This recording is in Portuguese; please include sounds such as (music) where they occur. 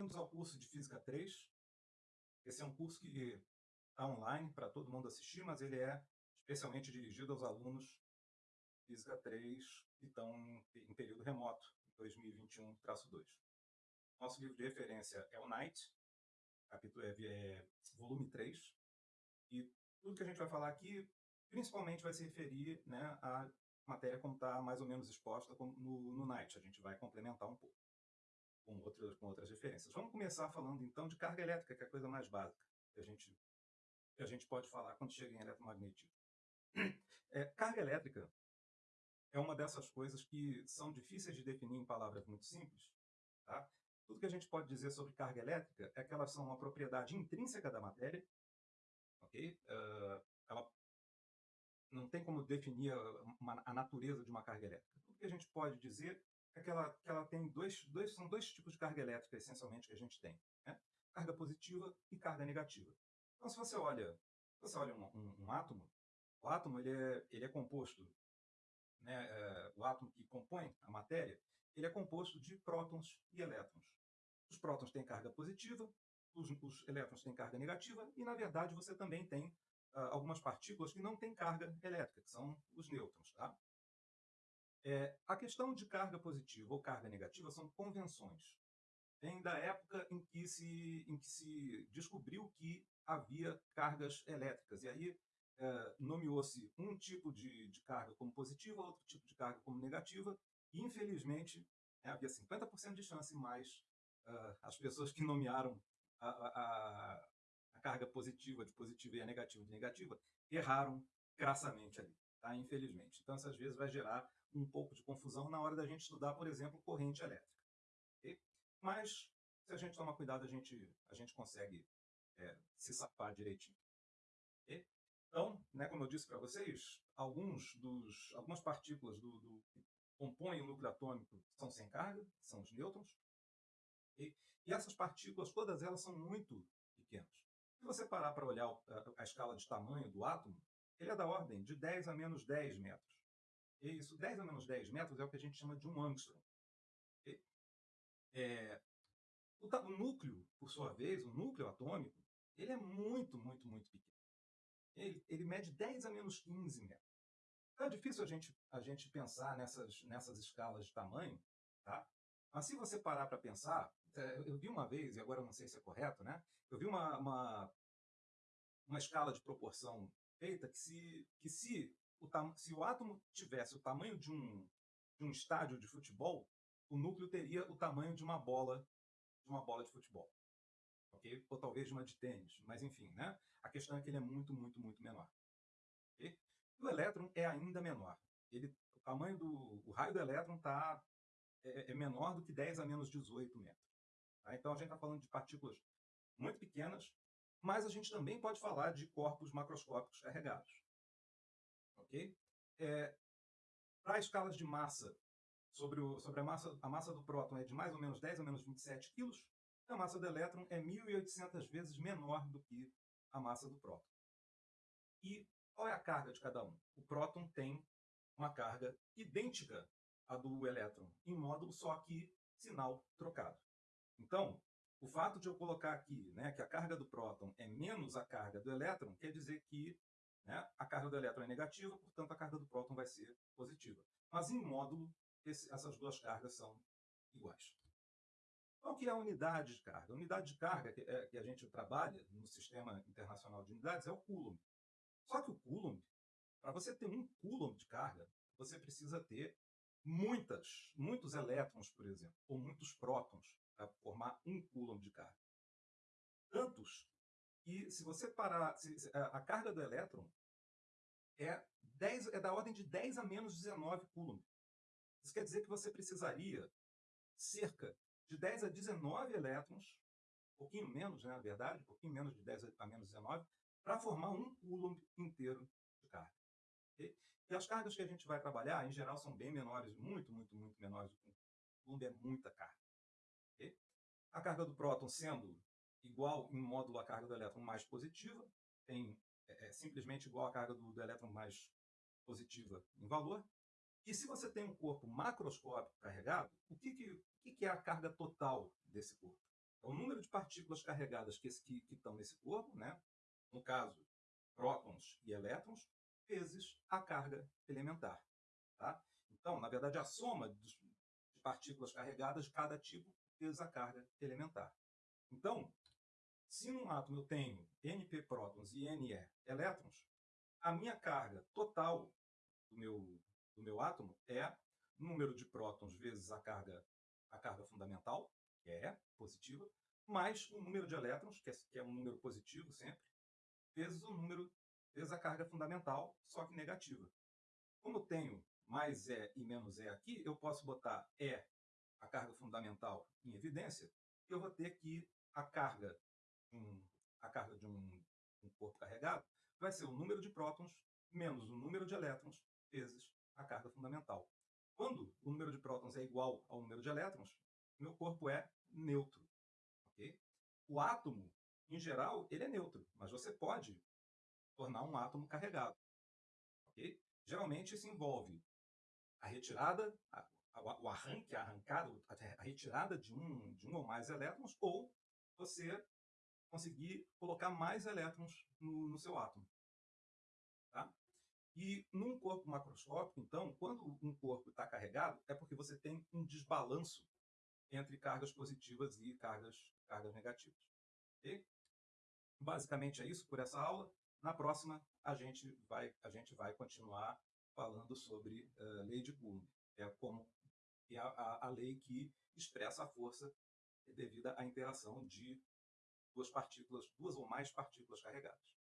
Bem-vindos ao curso de Física 3. Esse é um curso que está online para todo mundo assistir, mas ele é especialmente dirigido aos alunos Física 3 que estão em período remoto, 2021-2. Nosso livro de referência é o Night, capítulo é, é, volume 3, e tudo que a gente vai falar aqui, principalmente vai se referir né, à matéria como está mais ou menos exposta no, no Night. A gente vai complementar um pouco com outras, com outras referências. Vamos começar falando então de carga elétrica, que é a coisa mais básica que a gente, que a gente pode falar quando chega em eletromagnetismo. (clears throat) É, carga elétrica é uma dessas coisas que são difíceis de definir em palavras muito simples. Tá? Tudo que a gente pode dizer sobre carga elétrica é que elas são uma propriedade intrínseca da matéria, ok? Uh, ela não tem como definir uma, a natureza de uma carga elétrica. Tudo que a gente pode dizer é que ela, tem dois, dois, são dois tipos de carga elétrica, essencialmente, que a gente tem. Né? Carga positiva e carga negativa. Então, se você olha, se você olha um, um, um átomo, o átomo ele é, ele é composto, né, é, o átomo que compõe a matéria, ele é composto de prótons e elétrons. Os prótons têm carga positiva, os, os elétrons têm carga negativa, e, na verdade, você também tem uh, algumas partículas que não têm carga elétrica, que são os nêutrons. Tá? É, a questão de carga positiva ou carga negativa são convenções. Vem da época em que se, em que se descobriu que havia cargas elétricas. E aí é, nomeou-se um tipo de, de, carga como positiva, outro tipo de carga como negativa, e infelizmente é, havia 50% de chance, mas uh, as pessoas que nomearam a, a, a, carga positiva de positiva e a negativa de negativa erraram crassamente ali, tá? infelizmente. Então, essas vezes vai gerar um pouco de confusão na hora da gente estudar, por exemplo, corrente elétrica. Okay? Mas, se a gente tomar cuidado, a gente, a gente consegue é, se safar direitinho. Okay? Então, né, como eu disse para vocês, alguns dos, algumas partículas do, do, que compõem o núcleo atômico são sem carga, são os nêutrons. Okay? E essas partículas, todas elas são muito pequenas. Se você parar para olhar a, a escala de tamanho do átomo, ele é da ordem de 10 a menos 10 metros. Isso, 10 a menos 10 metros é o que a gente chama de um angstrom. É, o, o, núcleo, por sua vez, o núcleo atômico, ele é muito, muito, muito pequeno. Ele, ele mede 10 a menos 15 metros. Então é difícil a gente, a gente pensar nessas, nessas escalas de tamanho, tá? Mas se você parar para pensar, é, eu vi uma vez, e agora eu não sei se é correto, né? Eu vi uma, uma, uma escala de proporção feita que se, que se o se o átomo tivesse o tamanho de um, de um estádio de futebol, o núcleo teria o tamanho de uma bola de uma bola de futebol. ok? Ou talvez de uma de tênis, mas enfim, né? A questão é que ele é muito, muito, muito menor. Okay? O elétron é ainda menor. Ele, o tamanho do o raio do elétron tá, é, é menor do que 10 a menos 18 metros. Tá? Então a gente está falando de partículas muito pequenas, mas a gente também pode falar de corpos macroscópicos carregados ok? É, Para escalas de massa, sobre, o, sobre a, massa, a massa do próton é de mais ou menos 10 a menos 27 quilos, a massa do elétron é 1.800 vezes menor do que a massa do próton. E qual é a carga de cada um? O próton tem uma carga idêntica à do elétron, em módulo só que sinal trocado. Então, o fato de eu colocar aqui né, que a carga do próton é menos a carga do elétron, quer dizer que né? A carga do elétron é negativa, portanto a carga do próton vai ser positiva. Mas em módulo, esse, essas duas cargas são iguais. Qual que é a unidade de carga? A unidade de carga que, é, que a gente trabalha no Sistema Internacional de Unidades é o Coulomb. Só que o Coulomb, para você ter um Coulomb de carga, você precisa ter muitas, muitos elétrons, por exemplo, ou muitos prótons para formar um Coulomb de carga. Tantos e se você parar, se, se, a, a, carga do elétron é, 10, é da ordem de 10 a menos 19 coulomb. Isso quer dizer que você precisaria cerca de 10 a 19 elétrons, um pouquinho menos, né, na verdade, um pouquinho menos de 10 a menos 19, para formar um coulomb inteiro de carga. E as cargas que a gente vai trabalhar, em geral, são bem menores, muito, muito, muito menores do que um coulomb, é muita carga. A carga do próton sendo igual em módulo à carga do elétron mais positiva, é, é simplesmente igual à carga do, do elétron mais positiva em valor. E se você tem um corpo macroscópico carregado, o que, que, que, que é a carga total desse corpo? é o número de partículas carregadas que, que, que estão nesse corpo, né? no caso, prótons e elétrons, vezes a carga elementar. Tá? Então, na verdade, a soma de partículas carregadas de cada tipo vezes a carga elementar. Então, se num átomo eu tenho NP prótons e NE elétrons, a minha carga total do meu, do meu átomo é número de prótons vezes a carga, a carga fundamental, que é positiva, mais o número de elétrons, que é, que é um número positivo sempre, vezes o número, vezes a carga fundamental, só que negativa. Como eu tenho mais E e menos E aqui, eu posso botar E, a carga fundamental, em evidência, eu vou ter que a carga, um, a carga de um, um corpo carregado vai ser o número de prótons menos o número de elétrons vezes a carga fundamental. Quando o número de prótons é igual ao número de elétrons, meu corpo é neutro. Okay? O átomo, em geral, ele é neutro, mas você pode tornar um átomo carregado. Okay? Geralmente isso envolve a retirada, a, a, o arranque, a arrancada, a retirada de um, de um ou mais elétrons, ou você conseguir colocar mais elétrons no, no seu átomo. Tá? E num corpo macroscópico, então, quando um corpo está carregado, é porque você tem um desbalanço entre cargas positivas e cargas, cargas negativas. Okay? Basicamente é isso por essa aula. Na próxima, a gente vai, a gente vai continuar falando sobre uh, lei de Coulomb, é como é a, a, a lei que expressa a força devida à interação de duas partículas, duas ou mais partículas carregadas.